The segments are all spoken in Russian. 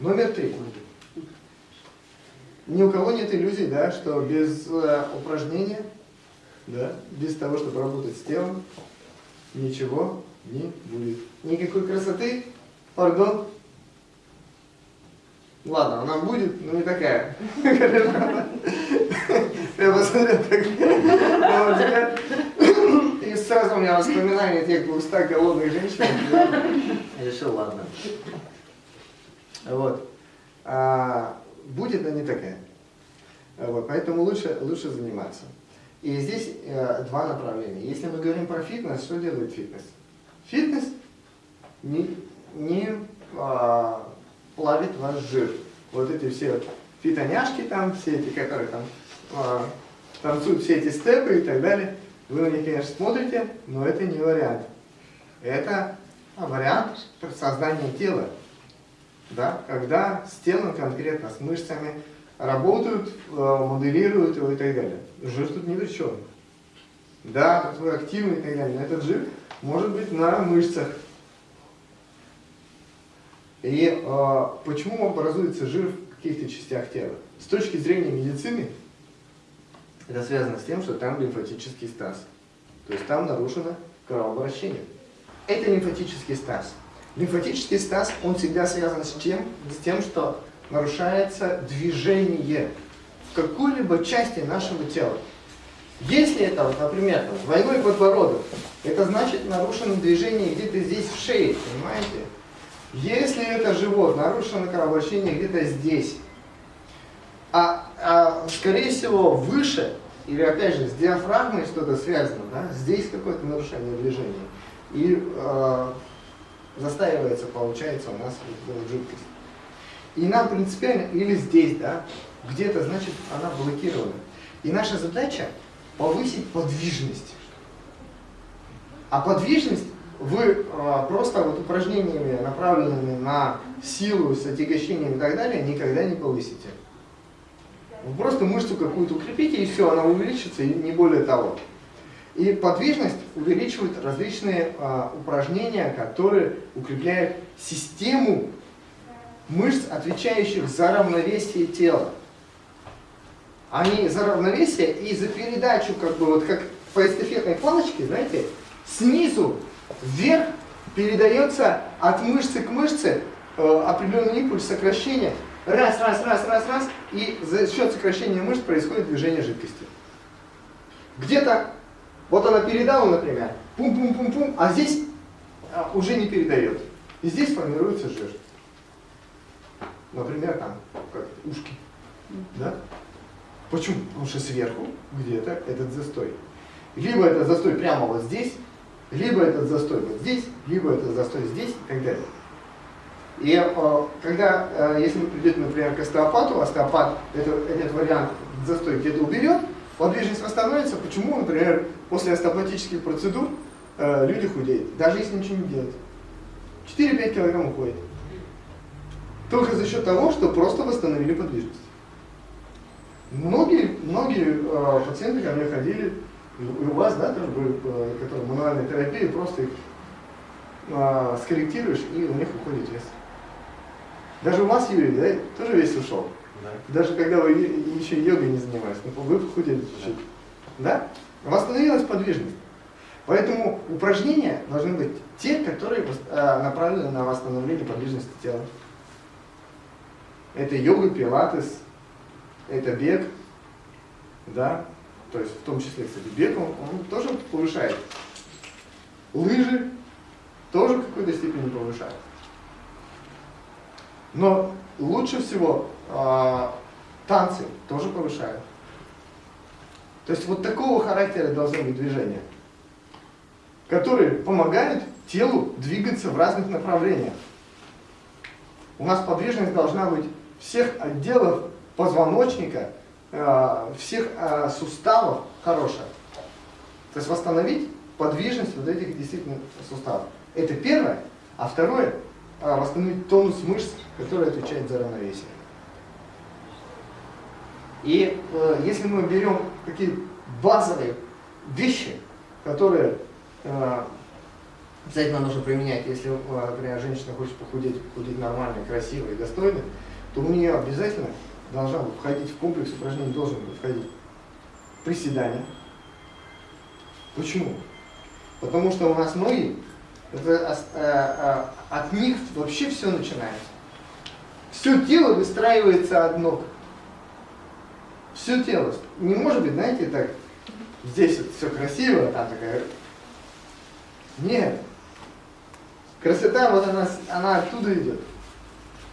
Номер три. Ни у кого нет иллюзий, да, что без э, упражнения, да, без того, чтобы работать с телом, ничего не будет. Никакой красоты, пардон. Ладно, она будет, но не такая. Я посмотрел так, и сразу у меня воспоминания тех 200 голодных женщин. Решил, ладно. Вот. А, будет, но не такая. Вот, поэтому лучше, лучше заниматься. И здесь э, два направления. Если мы говорим про фитнес, что делает фитнес? Фитнес не, не а, плавит ваш жир. Вот эти все фитоняшки там, все эти, которые там а, танцуют все эти степы и так далее, вы на них, конечно, смотрите, но это не вариант. Это вариант создания тела. Да? Когда с телом конкретно, с мышцами работают, э, моделируют его и так далее. Жир тут ни при чем. Да, вы активный и так далее, но этот жир может быть на мышцах. И э, почему образуется жир в каких-то частях тела? С точки зрения медицины, это связано с тем, что там лимфатический стаз. То есть там нарушено кровообращение. Это лимфатический стаз. Лимфатический стаз, он всегда связан с чем? С тем, что нарушается движение в какой-либо части нашего тела. Если это, вот, например, двойной подбородок, это значит нарушено движение где-то здесь в шее, понимаете? Если это живот, нарушено кровообращение где-то здесь, а, а скорее всего выше, или опять же с диафрагмой что-то связано, да? здесь какое-то нарушение движения, и э, застаивается, получается, у нас жидкость. И нам принципиально, или здесь, да, где-то, значит, она блокирована. И наша задача повысить подвижность. А подвижность вы а, просто вот упражнениями, направленными на силу, с отягощением и так далее, никогда не повысите. Вы просто мышцу какую-то укрепите, и все, она увеличится, и не более того. И подвижность увеличивает различные а, упражнения, которые укрепляют систему мышц, отвечающих за равновесие тела. Они за равновесие и за передачу, как бы вот как по эстафетной палочке, знаете, снизу вверх передается от мышцы к мышце э, определенный импульс сокращения. Раз, раз, раз, раз, раз, и за счет сокращения мышц происходит движение жидкости. Где-то, вот она передала, например, пум-пум-пум-пум, а здесь а, уже не передает. И здесь формируется жир. Например, там, как ушки. Да? Почему? Потому что сверху где-то этот застой. Либо этот застой прямо вот здесь, либо этот застой вот здесь, либо этот застой здесь и так далее. И э, когда, э, если вы придете, например, к остеопату, остеопат это, этот вариант застой где-то уберет, подвижность восстановится. Почему, например, после остеопатических процедур э, люди худеют, даже если ничего не делать? 4-5 килограмм уходит. Только за счет того, что просто восстановили подвижность. Многие, многие э, пациенты ко мне ходили, и у вас, да, тоже были, э, которые мануальной терапии, просто их э, скорректируешь, и у них уходит вес. Даже у вас, Юрий, да, тоже вес ушел. Да. Даже когда вы еще йогой не занимались, но вы похудели чуть-чуть. Да? да? Восстановилась подвижность. Поэтому упражнения должны быть те, которые э, направлены на восстановление подвижности тела. Это йога, пилатес, это бег, да, то есть в том числе, кстати, бег, он, он тоже повышает. Лыжи тоже в какой-то степени повышают. Но лучше всего э, танцы тоже повышают. То есть вот такого характера должны быть движения, которые помогают телу двигаться в разных направлениях. У нас подвижность должна быть всех отделов позвоночника, э, всех э, суставов хорошая. То есть восстановить подвижность вот этих действительно суставов. Это первое. А второе, восстановить тонус мышц, который отвечает за равновесие. И если мы берем такие базовые вещи, которые обязательно нужно применять, если, э, например, женщина хочет похудеть, похудеть нормально, красиво и достойно, то у нее обязательно должна входить в комплекс упражнений, должен входить приседания. Почему? Потому что у нас ноги, это, а, а, от них вообще все начинается. Все тело выстраивается от ног. Все тело. Не может быть, знаете, так, здесь вот все красиво, а там такая... Нет. Красота, вот она, она оттуда идет.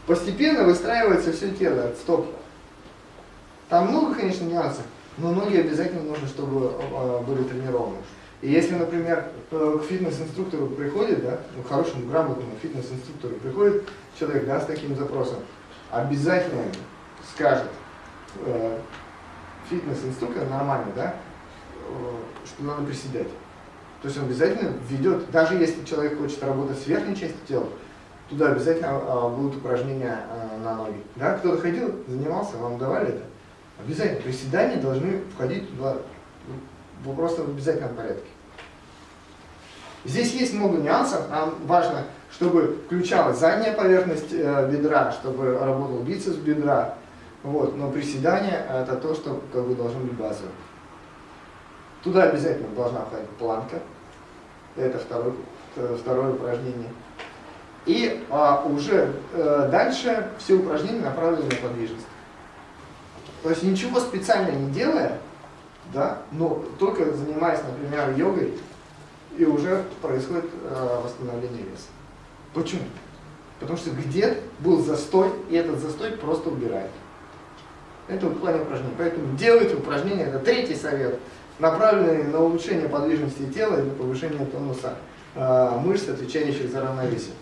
Постепенно выстраивается все тело от стоп. Там много, конечно, нюансов, но ноги обязательно нужно, чтобы э, были тренированы. И если, например, к фитнес-инструктору приходит, да, ну, хорошему, грамотному фитнес-инструктору приходит человек, да, с таким запросом, обязательно скажет э, фитнес-инструктор нормально, да, э, что надо приседать. То есть он обязательно ведет, даже если человек хочет работать с верхней частью тела, туда обязательно э, будут упражнения э, на ноги. Да, кто-то ходил, занимался, вам давали это? Обязательно приседания должны входить туда просто в обязательном порядке. Здесь есть много нюансов. Нам важно, чтобы включалась задняя поверхность э, бедра, чтобы работал бицепс бедра. Вот. Но приседание это то, что как бы должно быть базовым. Туда обязательно должна входить планка. Это второе, второе упражнение. И а, уже э, дальше все упражнения направлены на подвижность. То есть ничего специально не делая, да, но только занимаясь, например, йогой, и уже происходит э, восстановление веса. Почему? Потому что где был застой, и этот застой просто убирает. Это в плане упражнений. Поэтому делайте упражнения, это третий совет, направленный на улучшение подвижности тела и на повышение тонуса э, мышц, отвечающих за равновесие.